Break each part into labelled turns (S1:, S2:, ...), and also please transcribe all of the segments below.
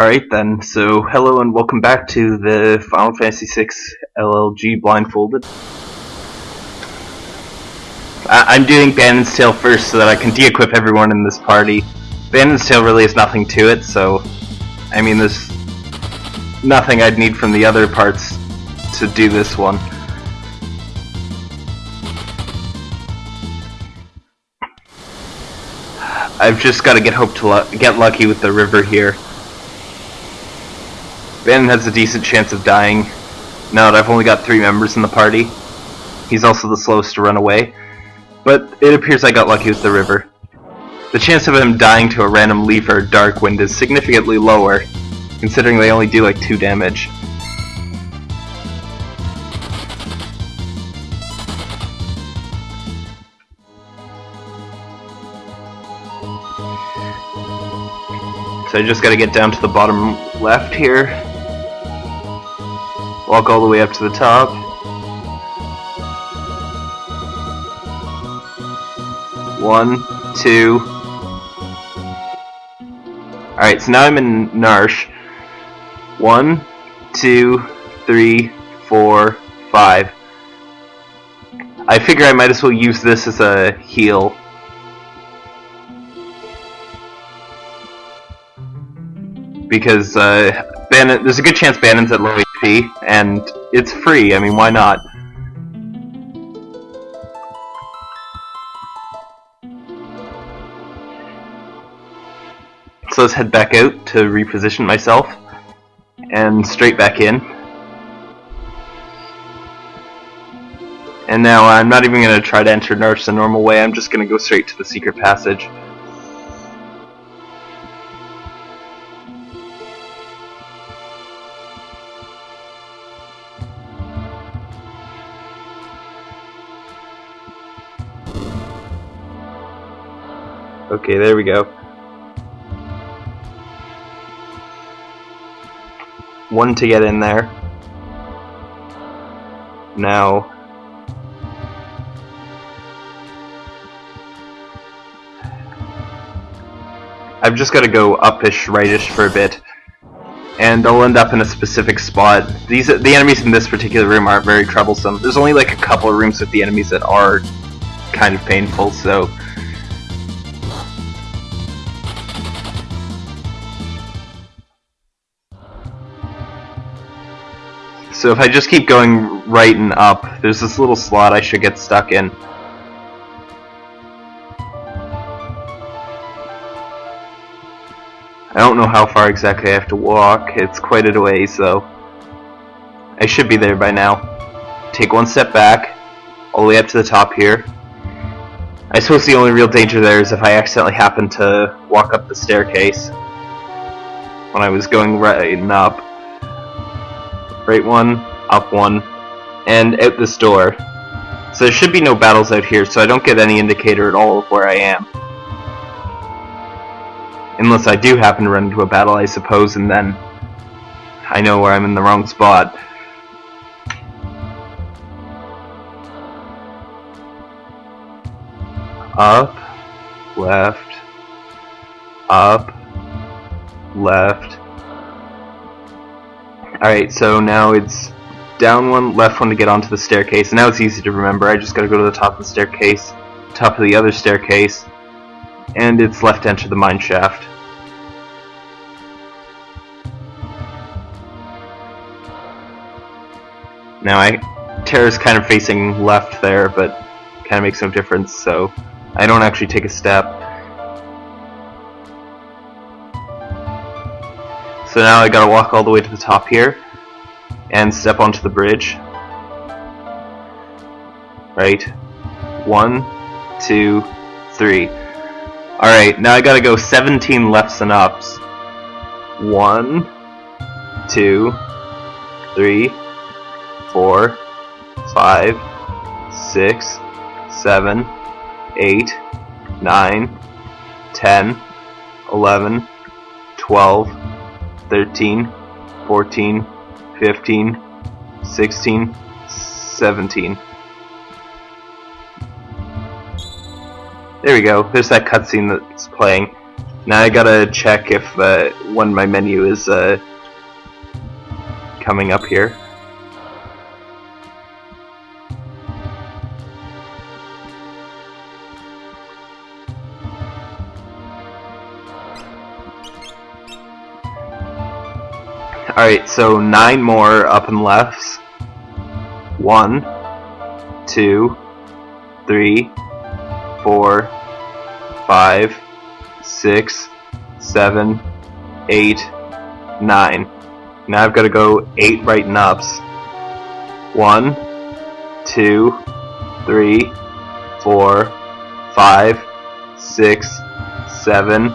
S1: Alright then, so hello and welcome back to the Final Fantasy VI LLG Blindfolded. I am doing Banon's Tale first so that I can de-equip everyone in this party. Banon's Tale really has nothing to it, so... I mean, there's nothing I'd need from the other parts to do this one. I've just got to get hope to get lucky with the river here. Banon has a decent chance of dying now that I've only got three members in the party. He's also the slowest to run away, but it appears I got lucky with the river. The chance of him dying to a random leaf or dark wind is significantly lower, considering they only do like 2 damage. So I just gotta get down to the bottom left here. Walk all the way up to the top. One, two. Alright, so now I'm in Narshe. One, two, three, four, five. I figure I might as well use this as a heal because uh, Banon, there's a good chance Banon's at low And it's free. I mean, why not? So let's head back out to reposition myself, and straight back in. And now I'm not even going to try to enter Narshe the normal way, I'm just going to go straight to the secret passage. Okay, there we go. One to get in there. Now... I've just got to go upish, rightish for a bit. And I'll end up in a specific spot. These The enemies in this particular room aren't very troublesome. There's only like a couple of rooms with the enemies that are kind of painful, so... So if I just keep going right and up, there's this little slot I should get stuck in. I don't know how far exactly I have to walk, it's quite a way, so... I should be there by now. Take one step back, all the way up to the top here. I suppose the only real danger there is if I accidentally happen to walk up the staircase when I was going right and up right one, up one, and out this door. So there should be no battles out here, so I don't get any indicator at all of where I am. Unless I do happen to run into a battle, I suppose, and then I know where I'm in the wrong spot. Up, left, up, left, Alright, so now it's down one, left one to get onto the staircase. And now it's easy to remember. I just gotta go to the top of the staircase, top of the other staircase, and it's left to enter the mine shaft. Now I Terra's kind of facing left there, but kind of makes no difference, so I don't actually take a step. So now I gotta walk all the way to the top here and step onto the bridge. Right? One, two, three. Alright, now I gotta go 17 lefts and ups. One, two, three, four, five, six, seven, eight, nine, ten, eleven, twelve. 13, 14, 15, 16, 17. There we go. There's that cutscene that's playing. Now I gotta check if uh, when my menu is uh, coming up here. Alright, so nine more up and lefts. One, two, three, four, five, six, seven, eight, nine. Now I've got to go eight right and ups. One, two, three, four, five, six, seven.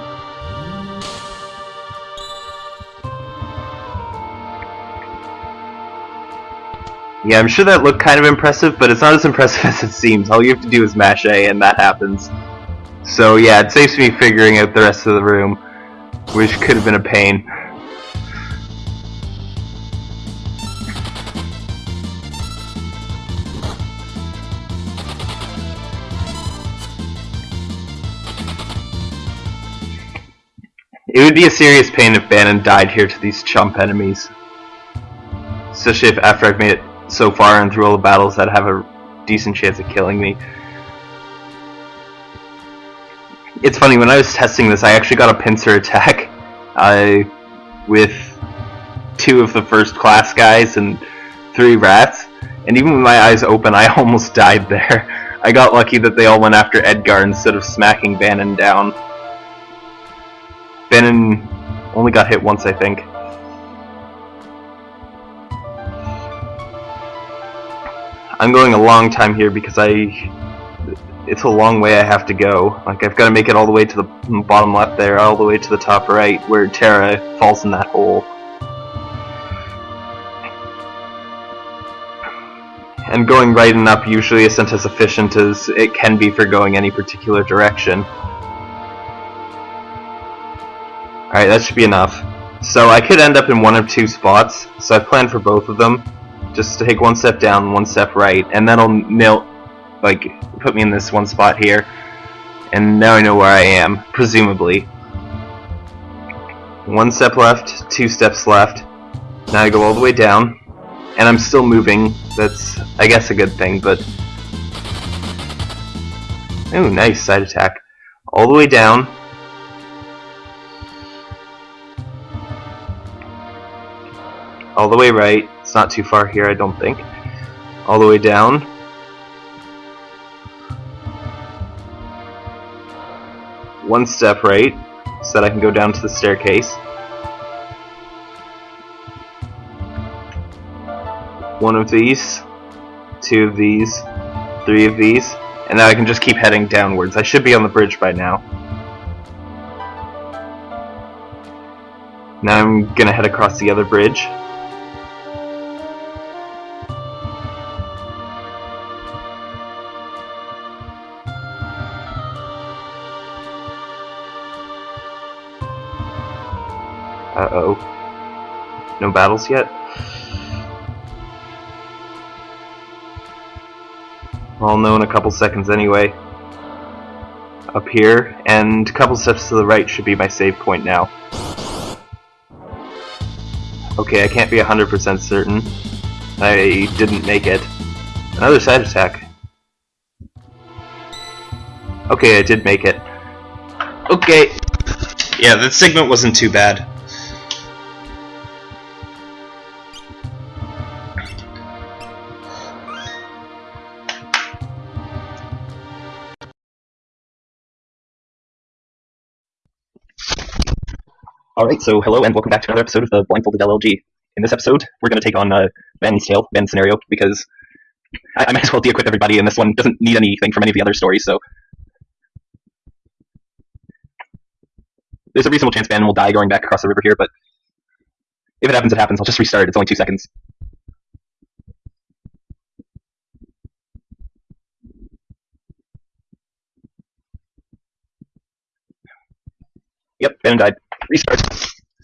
S1: Yeah, I'm sure that looked kind of impressive, but it's not as impressive as it seems. All you have to do is mash A and that happens. So yeah, it saves me figuring out the rest of the room, which could have been a pain. It would be a serious pain if Banon died here to these chump enemies. Especially if after I've made it so far and through all the battles that have a decent chance of killing me. It's funny, when I was testing this, I actually got a pincer attack uh, with two of the first class guys and three rats, and even with my eyes open, I almost died there. I got lucky that they all went after Edgar instead of smacking Banon down. Banon only got hit once, I think. I'm going a long time here because I... It's a long way I have to go. Like, I've got to make it all the way to the bottom left there, all the way to the top right, where Terra falls in that hole. And going right and up usually isn't as efficient as it can be for going any particular direction. Alright, that should be enough. So I could end up in one of two spots, so I've planned for both of them just take one step down, one step right, and that'll nail, like, put me in this one spot here. And now I know where I am, presumably. One step left, two steps left. Now I go all the way down, and I'm still moving. That's, I guess, a good thing, but... Ooh, nice, side attack. All the way down. All the way right not too far here, I don't think. All the way down. One step right, so that I can go down to the staircase. One of these, two of these, three of these, and now I can just keep heading downwards. I should be on the bridge by now. Now I'm gonna head across the other bridge. Uh-oh. No battles yet? I'll know in a couple seconds anyway. Up here, and a couple steps to the right should be my save point now. Okay, I can't be 100% certain. I didn't make it. Another side attack. Okay, I did make it. Okay. Yeah, the segment wasn't too bad.
S2: Alright, so hello and welcome back to another episode of the Blindfolded LLG. In this episode, we're going to take on uh, Banon's Tale, Van's scenario, because I, I might as well de-equip everybody, and this one doesn't need anything from any of the other stories, so... There's a reasonable chance Ben will die going back across the river here, but if it happens, it happens. I'll just restart. It's only two seconds. Yep, Van died. Restart.